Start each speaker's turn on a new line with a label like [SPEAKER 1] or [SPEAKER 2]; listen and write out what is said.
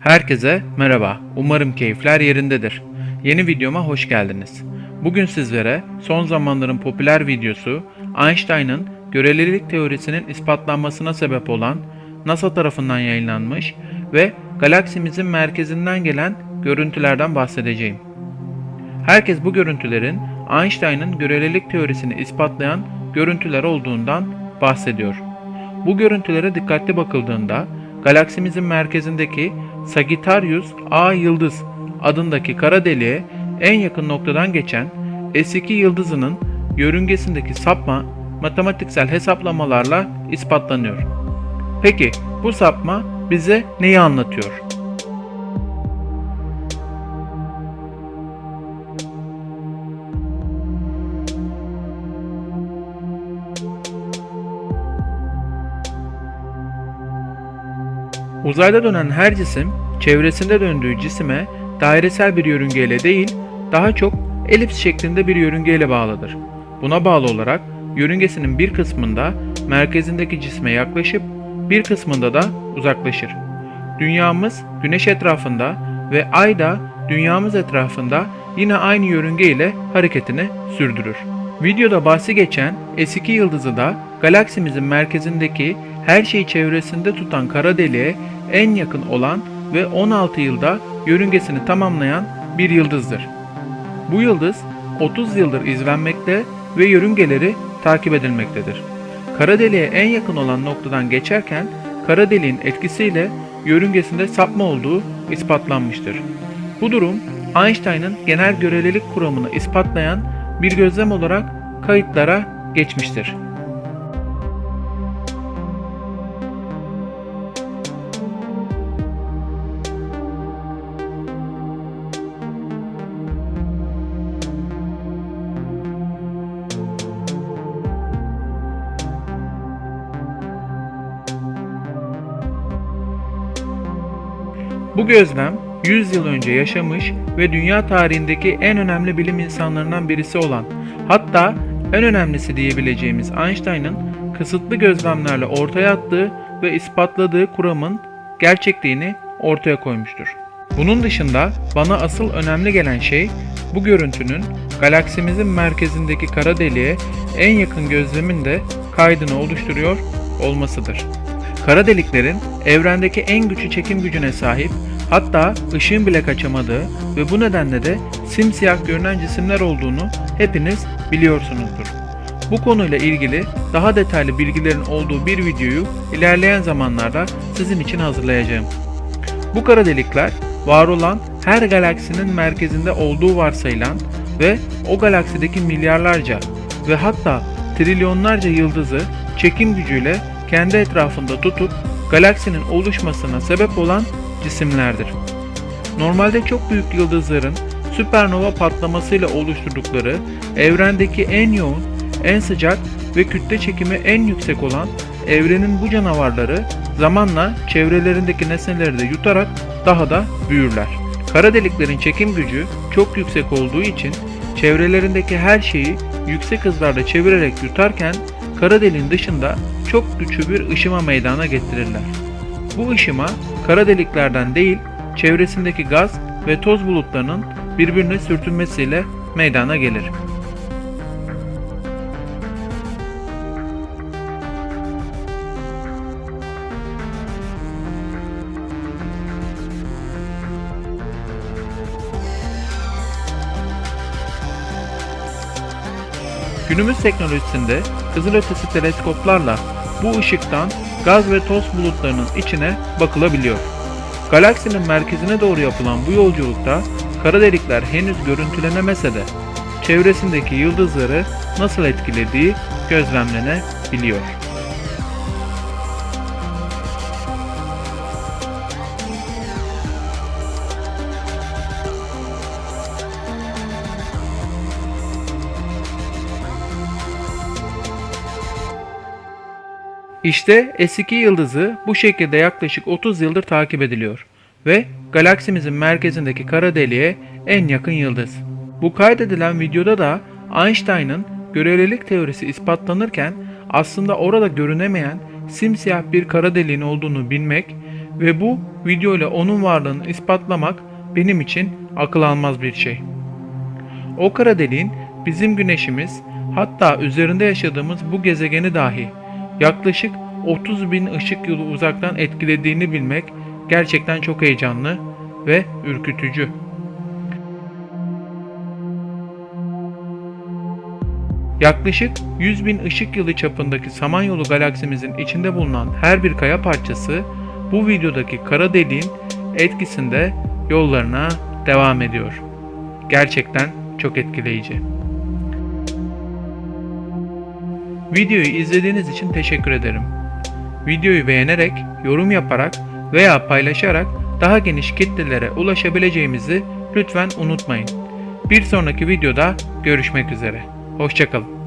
[SPEAKER 1] Herkese merhaba. Umarım keyifler yerindedir. Yeni videoma hoş geldiniz. Bugün sizlere son zamanların popüler videosu Einstein'ın görelilik teorisinin ispatlanmasına sebep olan NASA tarafından yayınlanmış ve galaksimizin merkezinden gelen görüntülerden bahsedeceğim. Herkes bu görüntülerin Einstein'ın görelilik teorisini ispatlayan görüntüler olduğundan bahsediyor. Bu görüntülere dikkatli bakıldığında galaksimizin merkezindeki Sagittarius A yıldız adındaki kara deliğe en yakın noktadan geçen S2 yıldızının yörüngesindeki sapma matematiksel hesaplamalarla ispatlanıyor. Peki bu sapma bize neyi anlatıyor? Uzayda dönen her cisim çevresinde döndüğü cisime dairesel bir yörüngeyle değil, daha çok elips şeklinde bir yörüngeyle bağlıdır. Buna bağlı olarak yörüngesinin bir kısmında merkezindeki cisme yaklaşıp bir kısmında da uzaklaşır. Dünyamız güneş etrafında ve ay da dünyamız etrafında yine aynı yörünge ile hareketini sürdürür. Videoda bahsi geçen S2 yıldızı da galaksimizin merkezindeki her şeyi çevresinde tutan kara deliğe en yakın olan ve 16 yılda yörüngesini tamamlayan bir yıldızdır. Bu yıldız 30 yıldır izlenmekte ve yörüngeleri takip edilmektedir. Kara deliğe en yakın olan noktadan geçerken kara deliğin etkisiyle yörüngesinde sapma olduğu ispatlanmıştır. Bu durum Einstein'ın genel görelilik kuramını ispatlayan bir gözlem olarak kayıtlara geçmiştir. Bu gözlem 100 yıl önce yaşamış ve dünya tarihindeki en önemli bilim insanlarından birisi olan, hatta en önemlisi diyebileceğimiz Einstein'ın kısıtlı gözlemlerle ortaya attığı ve ispatladığı kuramın gerçekliğini ortaya koymuştur. Bunun dışında bana asıl önemli gelen şey bu görüntünün galaksimizin merkezindeki kara deliğe en yakın gözlemin de kaydını oluşturuyor olmasıdır. Kara deliklerin evrendeki en güçlü çekim gücüne sahip, hatta ışığın bile kaçamadığı ve bu nedenle de simsiyah görünen cisimler olduğunu hepiniz biliyorsunuzdur. Bu konuyla ilgili daha detaylı bilgilerin olduğu bir videoyu ilerleyen zamanlarda sizin için hazırlayacağım. Bu kara delikler var olan her galaksinin merkezinde olduğu varsayılan ve o galaksideki milyarlarca ve hatta trilyonlarca yıldızı çekim gücüyle kendi etrafında tutup galaksinin oluşmasına sebep olan cisimlerdir. Normalde çok büyük yıldızların süpernova patlamasıyla oluşturdukları evrendeki en yoğun, en sıcak ve kütle çekimi en yüksek olan evrenin bu canavarları zamanla çevrelerindeki nesneleri de yutarak daha da büyürler. Kara deliklerin çekim gücü çok yüksek olduğu için çevrelerindeki her şeyi yüksek hızlarla çevirerek yutarken kara deliğin dışında çok güçlü bir ışıma meydana getirirler. Bu ışıma kara deliklerden değil, çevresindeki gaz ve toz bulutlarının birbirine sürtünmesiyle meydana gelir. Günümüz teknolojisinde kızılötesi teleskoplarla bu ışıktan gaz ve toz bulutlarının içine bakılabiliyor. Galaksinin merkezine doğru yapılan bu yolculukta kara delikler henüz görüntülenemese de çevresindeki yıldızları nasıl etkilediği gözlemlenebiliyor. İşte S2 yıldızı bu şekilde yaklaşık 30 yıldır takip ediliyor ve galaksimizin merkezindeki kara deliğe en yakın yıldız. Bu kaydedilen videoda da Einstein'ın görelilik teorisi ispatlanırken aslında orada görünemeyen simsiyah bir kara deliğin olduğunu bilmek ve bu video ile onun varlığını ispatlamak benim için akıl almaz bir şey. O kara deliğin bizim güneşimiz hatta üzerinde yaşadığımız bu gezegeni dahi yaklaşık 30 bin ışık yılı uzaktan etkilediğini bilmek gerçekten çok heyecanlı ve ürkütücü. Yaklaşık 100 bin ışık yılı çapındaki Samanyolu galaksimizin içinde bulunan her bir kaya parçası bu videodaki kara deliğin etkisinde yollarına devam ediyor. Gerçekten çok etkileyici. Videoyu izlediğiniz için teşekkür ederim. Videoyu beğenerek, yorum yaparak veya paylaşarak daha geniş kitlelere ulaşabileceğimizi lütfen unutmayın. Bir sonraki videoda görüşmek üzere. Hoşçakalın.